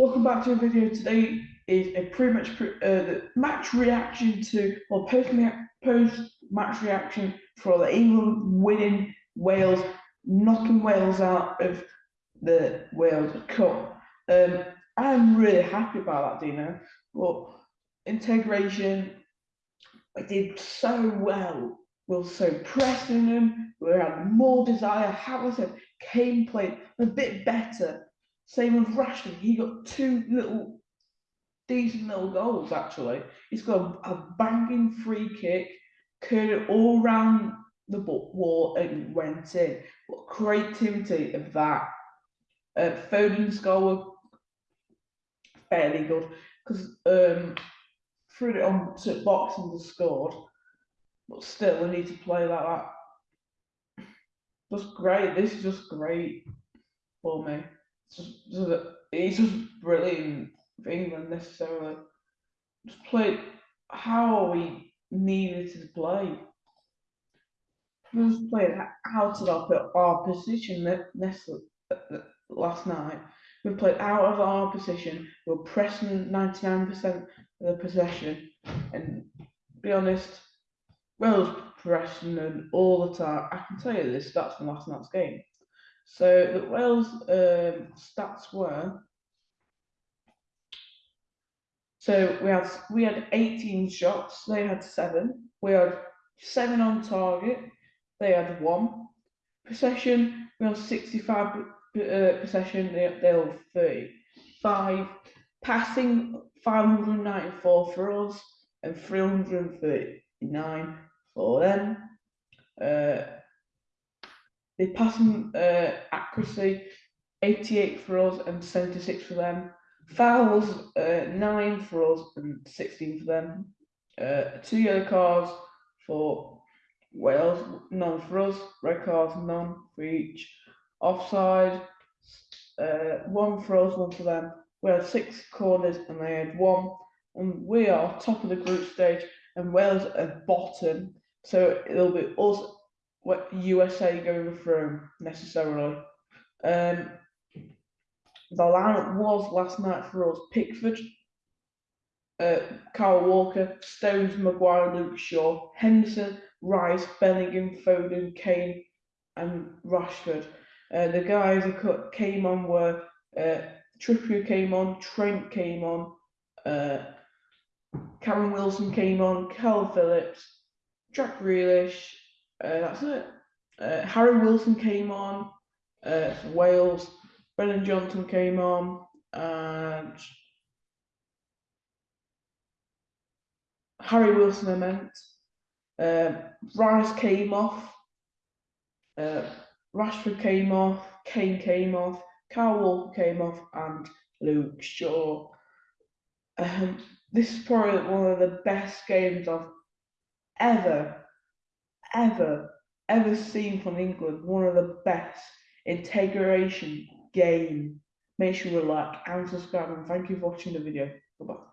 Welcome back to a video. Today is a pre-match pre uh, match reaction to or post post match reaction for the England winning Wales, knocking Wales out of the World Cup. Um, I'm really happy about that, Dino. But integration, I did so well. We were so pressing them. We had more desire. How was it? came played a bit better same with Rashford. He got two little decent little goals actually. He's got a, a banging free kick, curled it all round the wall and went in. What creativity of that. Uh, Foden's goal was fairly good because um, threw it on to box and scored. But still, we need to play like that. Just great. This is just great for me he's just brilliant for England necessarily. Just played how we needed to play. Just played out of our, position last night. We played out of our position. We are pressing 99% of the possession. And be honest, Wales pressing all the time. I can tell you this, that's from last night's game. So the Wales um, stats were. So we had we had 18 shots. They had seven. We had seven on target. They had one. Possession. We had 65 uh, possession. They they had 35. Passing 594 for us and 339 for them. Uh, the passing uh, accuracy, 88 for us and 76 for them. Fouls, uh, 9 for us and 16 for them. Uh, two yellow cards for Wales, none for us. Red cards, none for each. Offside, uh, one for us, one for them. We had six corners and they had one. And we are top of the group stage and Wales at bottom. So it'll be us what USA going through necessarily. Um, the lineup was last night for us Pickford, uh, Kyle Walker, Stones, Maguire, Luke Shaw, Henderson, Rice, Bellingham, Foden, Kane, and Rashford. Uh, the guys who came on were uh, Trippier came on, Trent came on, uh, Callum Wilson came on, Cal Phillips, Jack Grealish, uh, that's it. Uh, Harry Wilson came on uh, for Wales. Brennan Johnson came on, and Harry Wilson, I meant. Uh, Rice came off. Uh, Rashford came off. Kane came off. Kyle Walker came off, and Luke Shaw. Um, this is probably one of the best games I've ever ever, ever seen from England. One of the best integration game. Make sure you like and subscribe and thank you for watching the video. Bye-bye.